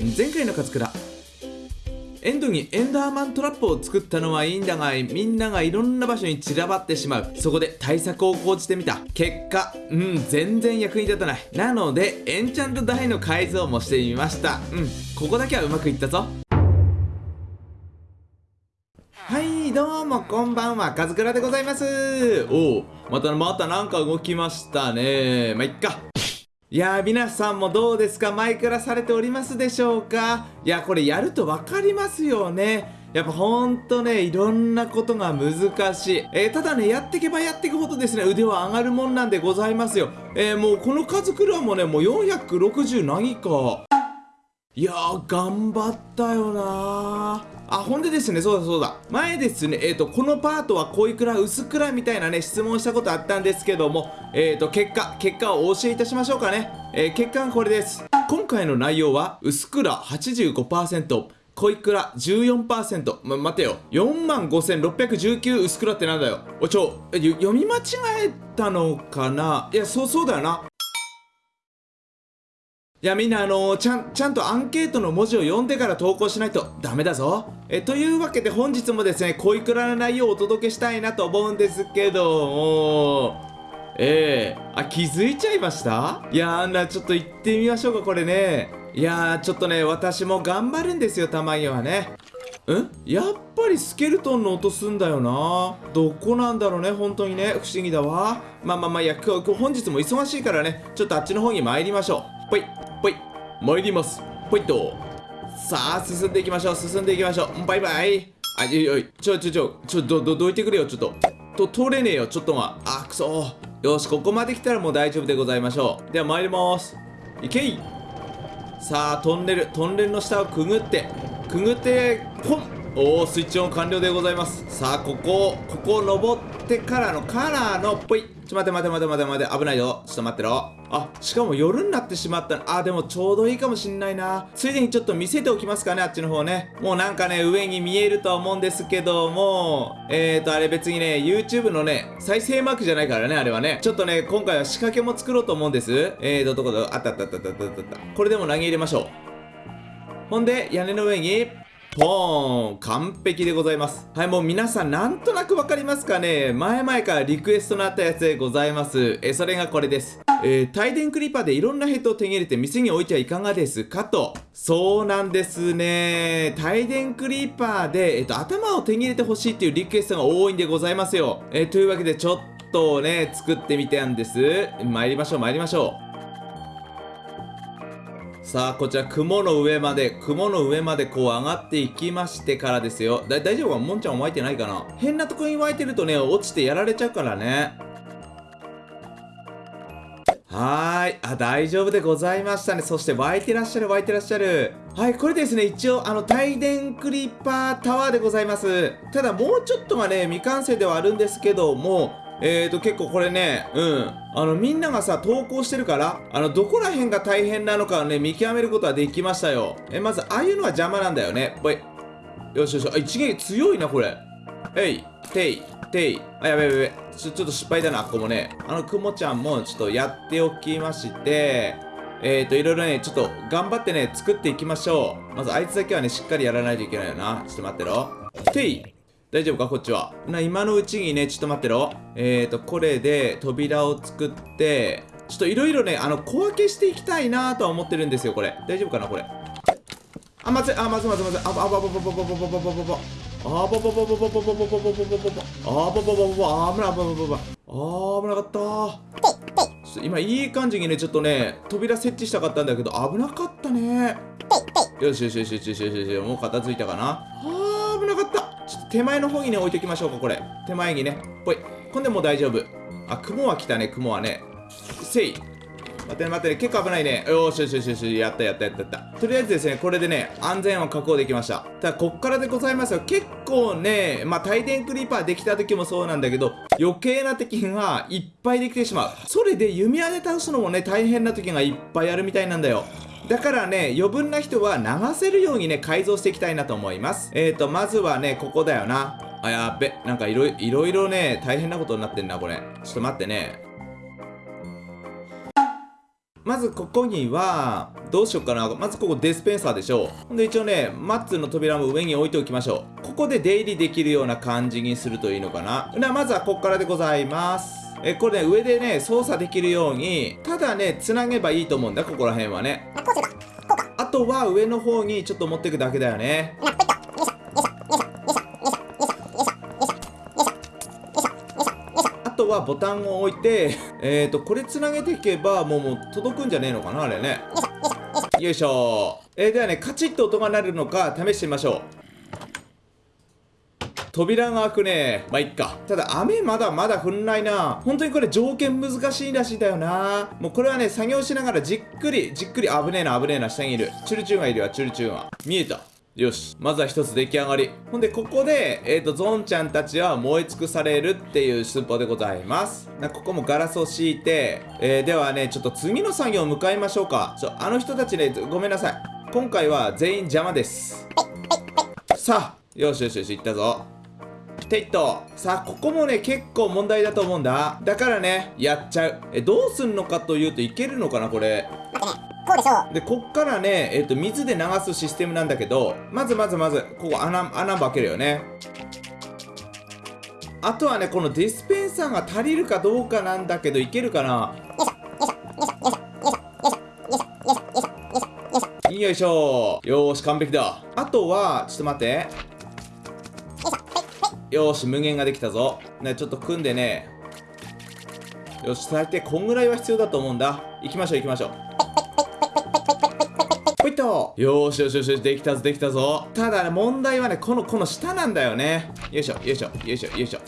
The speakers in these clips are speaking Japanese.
前回の勝倉エンドにエンダーマントラップを作ったのはいいんだがみんながいろんな場所に散らばってしまう。そこで対策を講じてみた。結果うん全然役に立たない。なのでエンチャント台の改造もしてみました。うんここだけはうまくいったぞ。はいどうもこんばんは。カズクラでございます。おおまたまたなんか動きましたね。まあ、いっか。いやー皆さんもどうですか？マイクラされておりますでしょうか？いやこれやると分かりますよねやっぱほんとね、いろんなことが難しい。えー、ただね、やっていけばやっていくほどですね、腕は上がるもんなんでございますよ。えー、もうこの数クラもね、もう460何か。いやー、頑張ったよなー。あ、ほんでですね、そうだそうだ。前ですね、えっ、ー、と、このパートは濃いくら、薄くらみたいなね、質問したことあったんですけども、えっ、ー、と、結果、結果をお教えいたしましょうかね。えー、結果はこれです。今回の内容は、薄くら85%、濃いくら14%。ま、待てよ。45,619薄くらってなんだよ。おちょ、読み間違えたのかな？いや、そう、そうだよな。いやみんなあのー、ちゃん、ちゃんとアンケートの文字を読んでから投稿しないとダメだぞ。え、というわけで本日もですね、恋くらの内容をお届けしたいなと思うんですけど。も、ええー、あ、気づいちゃいました？いやーな、ちょっと行ってみましょうか、これね。いやー、ちょっとね、私も頑張るんですよ、たまにはね。ん？やっぱりスケルトンの音すんだよな。どこなんだろうね本当にね。不思議だわ。まあまあまあいや今日本日も忙しいからね。ちょっとあっちの方に参りましょう。ぽいぽい。参ります。ポイッとさあ進んでいきましょう。進んでいきましょう。バイバイ。あいおいちょちょちょちょどどどいてくれよ。ちょっと。と通れねえよ。ちょっとまあくそ。よしここまで来たらもう大丈夫でございましょう。では参ります。いけい。さあトンネルトンネルの下をくぐって。くぐってポン。おおスイッチオン完了でございます。さあここここを登ってからのカラーのぽいちょ待て待て待て待て待て。危ないよ。ちょっと待ってろ。あしかも夜になってしまったあでもちょうどいいかもしんないな。ついでにちょっと見せておきますかねあっちの方ね。もうなんかね上に見えるとは思うんですけども。えーとあれ別にね YouTube のね再生マークじゃないからねあれはね。ちょっとね今回は仕掛けも作ろうと思うんです。えーとどこだあったあったあったあったあったあった。これでも投げ入れましょう。ほんで屋根の上にポーン完璧でございます。はい、もう皆さんなんとなくわかりますかね？前々からリクエストのあったやつでございます。え、それがこれです。えー、帯電クリッパーでいろんなヘッドを手に入れて店に置いてはいかがですか？と。そうなんですね。帯電クリッパーで、えっと、頭を手に入れてほしいっていうリクエストが多いんでございますよ。えー、というわけでちょっとね、作ってみたんです。参りましょう、参りましょう。さあ、こちら雲の上まで、雲の上までこう上がっていきましてからですよ。だ、大丈夫かもんちゃん湧いてないかな？変なとこに湧いてるとね、落ちてやられちゃうからね。はーい。あ、大丈夫でございましたね。そして湧いてらっしゃる、湧いてらっしゃる。はい、これですね、一応、あの、帯電クリッパータワーでございます。ただ、もうちょっとがね、未完成ではあるんですけども、えーと、結構これね、うん。あの、みんながさ、投稿してるから、あの、どこら辺が大変なのかをね、見極めることはできましたよ。え、まず、ああいうのは邪魔なんだよね。ぽい。よしよし。あ、一撃強いな、これ。えい、てい、てい。あ、やべやべやべ。ちょ、ちょっと失敗だな、ここもね。あの、くもちゃんも、ちょっとやっておきまして、えーと、いろいろね、ちょっと頑張ってね、作っていきましょう。まず、あいつだけはね、しっかりやらないといけないよな。ちょっと待ってろ。てい。大丈夫かこっちは？な、今のうちにね、ちょっと待ってろ。えーと、これで扉を作って、ちょっといろいろね、あの、小分けしていきたいなとは思ってるんですよ、これ。大丈夫かなこれ？あ、まずい、あ、まずいまずまず。あばばばばばばばばばばば。あばばばばばばばばばばばば。あばばばばば、あぶなばばばば。あ危なかった今いい感じにね、ちょっとね、扉設置したかったんだけど、危なかったね。よしよしよしよしよしよし、もう片付いたかな。あー、危なかった。ちょっと手前の方にね、置いておきましょうか、これ。手前にね。ほい。こんでもう大丈夫。あ、雲は来たね、雲はね。せい。待って、待って、結構危ないね。よしよしよしよし、やったやったやったやった。とりあえずですね、これでね、安全を確保できました。ただ、こっからでございますよ。結構ね、まあ、帯電クリーパーできた時もそうなんだけど、余計な敵がいっぱいできてしまう。それで弓矢で倒すのもね、大変な時がいっぱいあるみたいなんだよ。だからね、余分な人は流せるようにね、改造していきたいなと思います。えーと、まずはね、ここだよな。あ、やっべ。なんかいろいろいろね、大変なことになってんな、これ。ちょっと待ってね。まずここには、どうしようかな。まずここデスペンサーでしょう。ほんで一応ね、マッツの扉も上に置いておきましょう。ここで出入りできるような感じにするといいのかな。ではまずはここからでございます。え、これね、上でね、操作できるように、ただね、つなげばいいと思うんだ、ここら辺はね。とは上の方にちょっと持っていくだけだよね。あとはボタンを置いてえっ、ー、とこれつなげていけばもうもう届くんじゃねえのかなあれね。よいしょ。えー、ではねカチッと音が鳴るのか試してみましょう。扉が開くね。まあいっか。ただ雨まだまだ降んないな。本当にこれ条件難しいらしいんだよな。もうこれはね作業しながらじっくりじっくり危ねえな危ねえな下にいる。チュルチュンがいるわチュルチュンは。見えた。よし。まずは一つ出来上がり。ほんでここでえっ、ー、とゾンちゃんたちは燃え尽くされるっていう寸法でございます。なここもガラスを敷いて、えー、ではねちょっと次の作業を向かいましょうか。ちょあの人たちねごめんなさい。今回は全員邪魔です。さあよしよしよし行ったぞ。テイト。さあここもね結構問題だと思うんだ。だからねやっちゃう。えどうすんのかというといけるのかなこれ。こうでしょう。でこっからねえっ、ー、と水で流すシステムなんだけどまずまずまずここ穴穴開けるよね。あとはねこのディスペンサーが足りるかどうかなんだけどいけるかな？よいしょ。よーし完璧だあとはちょ。っと待ってよし無限ができたぞ。ねちょっと組んでね。よし最低こんぐらいは必要だと思うんだ。行きましょう行きましょう。ほいっと。よしよしよしできたぞできたぞ。ただね問題はねこのこの下なんだよね。よいしょよいしょよいしょよいしょ。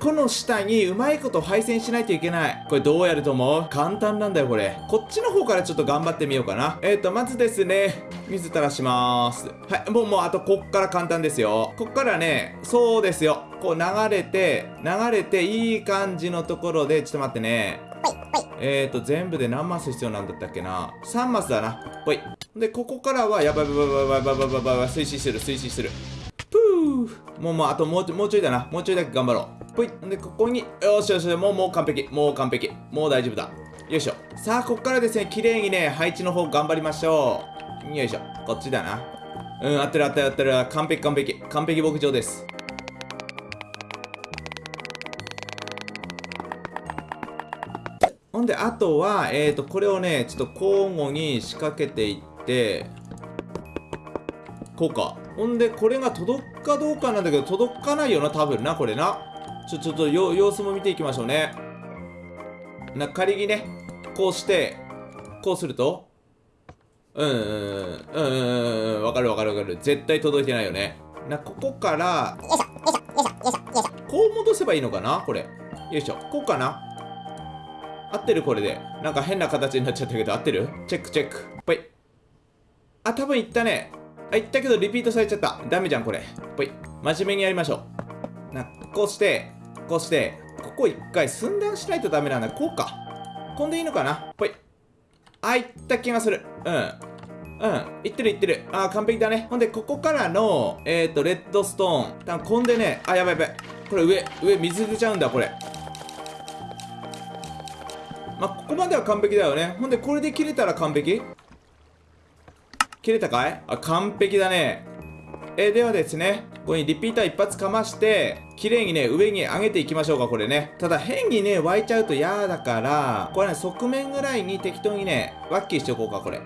この下にうまいこと配線しないといけない。これどうやると思う？簡単なんだよ、これ。こっちの方からちょっと頑張ってみようかな。えっ、ー、と、まずですね、水垂らしまーす。はい、もう、もう、あと、こっから簡単ですよ。こっからね、そうですよ。こう流れて、流れて、いい感じのところで、ちょっと待ってね。えっ、ー、と、全部で何マス必要なんだったっけな ?3 マスだな。ほい。で、ここからは、やばいやばいやばいやばいやばいやばいやばい、推進する、推進する。ぷーもう、もう、あともう、もうちょいだな。もうちょいだけ頑張ろう。ぽい。でここによしよしもうもう完璧。もう完璧。もう大丈夫だ。よいしょ。さあここからですね綺麗にね配置の方頑張りましょう。よいしょ。こっちだな。うん合ってる合ってる合ってる。完璧完璧。完璧牧場です。ほんであとはえっ、ー、とこれをねちょっと交互に仕掛けていってこうか。ほんでこれが届くかどうかなんだけど届かないよな多分なこれな。ちょ、ちょっと様子も見ていきましょうね。な、仮にね、こうして、こうすると、うんうんうん、うんうん、わかるわかるわかる。絶対届いてないよね。な、ここから、こう戻せばいいのかな？これ。よいしょ。こうかな？合ってる？これで。なんか変な形になっちゃったけど、合ってる？チェックチェック。ぽい。あ、多分いったね。あ、いったけどリピートされちゃった。ダメじゃん、これ。ぽい。真面目にやりましょう。な、こうして、こうして、ここ一回寸断しないとダメなんだ。こうか。こんでいいのかな？ぽい。あ、いった気がする。うん。うん。いってるいってる。あ、完璧だね。ほんで、ここからの、えっ、ー、と、レッドストーン。多分こんでね、あ、やばいやばい。これ上、上、水出ちゃうんだ、これ。まあ、ここまでは完璧だよね。ほんで、これで切れたら完璧？切れたかい？あ、完璧だね。えー、ではですね、ここにリピーター一発かまして、綺麗にね、上に上げていきましょうか、これね。ただ変にね、湧いちゃうと嫌だから、これね、側面ぐらいに適当にね、ワッキーしておこうか、これ。よ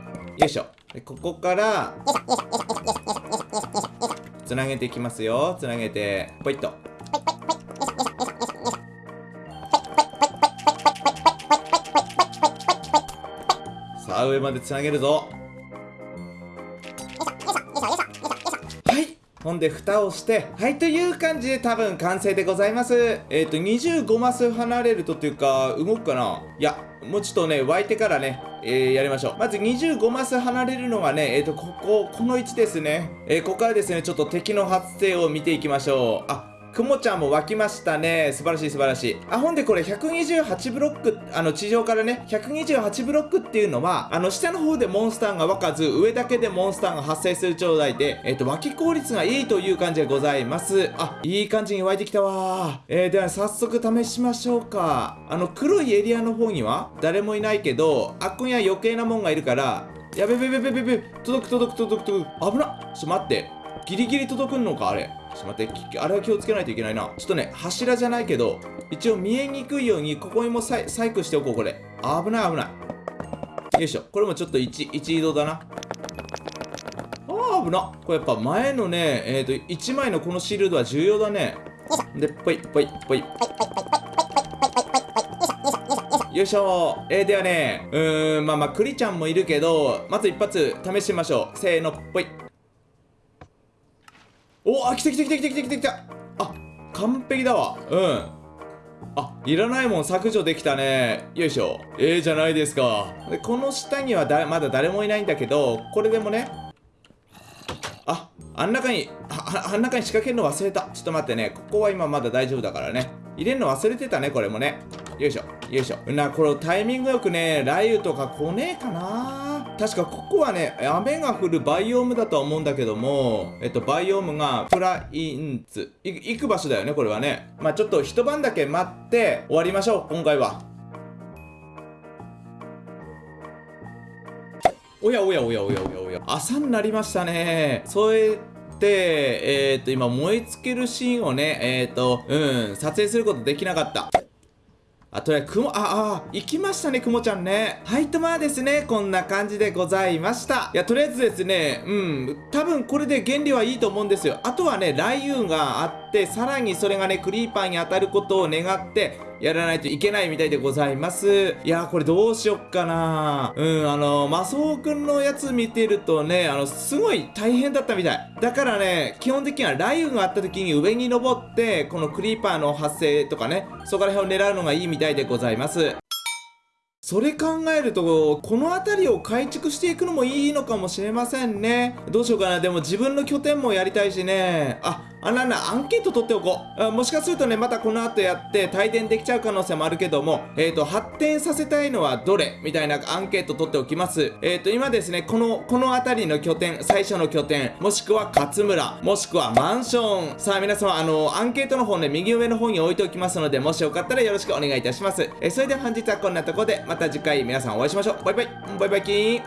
いしょ。で、ここから、つなげていきますよ。つなげて、ポイッと。さあ、上までつなげるぞ。ほんで、蓋をして、はい、という感じで多分完成でございます。えっ、ー、と、25マス離れるとというか、動くかな？いや、もうちょっとね、湧いてからね、えー、やりましょう。まず25マス離れるのがね、えっ、ー、と、ここ、この位置ですね。えー、ここからですね、ちょっと敵の発生を見ていきましょう。あ、くもちゃんも湧きましたね。素晴らしい素晴らしい。あほんでこれ128ブロックあの地上からね128ブロックっていうのはあの下の方でモンスターが湧かず上だけでモンスターが発生する状態でえっ、と湧き効率がいいという感じでございます。あいい感じに湧いてきたわえー、では早速試しましょうか。あの黒いエリアの方には誰もいないけどあっこには余計なもんがいるからやべべべべべべ届く届く届く届く。危なっ。ちょっと待って。ギリギリ届くんのかあれ？ちょっと待ってあれは気をつけないといけないな。ちょっとね柱じゃないけど一応見えにくいようにここにも細工しておこうこれ。危ない危ない。よいしょ。これもちょっと一一移動だな。あー危な。これやっぱ前のねえっ、ー、と1枚のこのシールドは重要だね。でぽいぽいぽいよいしょ。えー、ではねうーんまあまあクリちゃんもいるけどまず一発試してみましょう。せーのぽいおあ来た来た来た来た来た来た。来たあ完璧だわ。うん。あいらないもん。削除できたね。よいしょ。ええー、じゃないですか。でこの下にはだまだ誰もいないんだけどこれでもね。ああん中にああん中に仕掛けるの忘れた。ちょっと待ってね。ここは今まだ大丈夫だからね。入れるの忘れてたねこれもね。よいしょ。よいしょ。なこれタイミングよくね雷雨とか来ねえかな。確かここはね雨が降るバイオームだとは思うんだけどもえっとバイオームがプラインツ。行く場所だよねこれはね。まあちょっと一晩だけ待って終わりましょう今回は。おやおやおやおやおやおや朝になりましたね。そうやってえっ、と今燃え尽きるシーンをねえっ、とうん撮影することできなかった。あとね、くも、あ、あ、行きましたね、くもちゃんね。はい、とまあですね、こんな感じでございました。いや、とりあえずですね、うん、多分これで原理はいいと思うんですよ。あとはね、雷雨があって、さらにそれがね、クリーパーに当たることを願って、やらないといけないみたいでございます。いやー、これどうしよっかなうん、あのー、マソウくんのやつ見てるとね、あの、すごい大変だったみたい。だからね、基本的には雷雨があった時に上に登って、このクリーパーの発生とかね、そこら辺を狙うのがいいみたいでございます。それ考えると、この辺りを改築していくのもいいのかもしれませんね。どうしようかな。でも自分の拠点もやりたいしね。あ、あなんだ、アンケート取っておこう。もしかするとね、またこの後やって帯電できちゃう可能性もあるけども、えっ、ー、と、発展させたいのはどれ？みたいなアンケート取っておきます。えっ、ー、と、今ですね、この、この辺りの拠点、最初の拠点、もしくは勝村、もしくはマンション。さあ、皆様、あの、アンケートの方ね、右上の方に置いておきますので、もしよかったらよろしくお願いいたします。えー、それでは本日はこんなとこで、また次回皆さんお会いしましょう。バイバイ。バイバイキーン。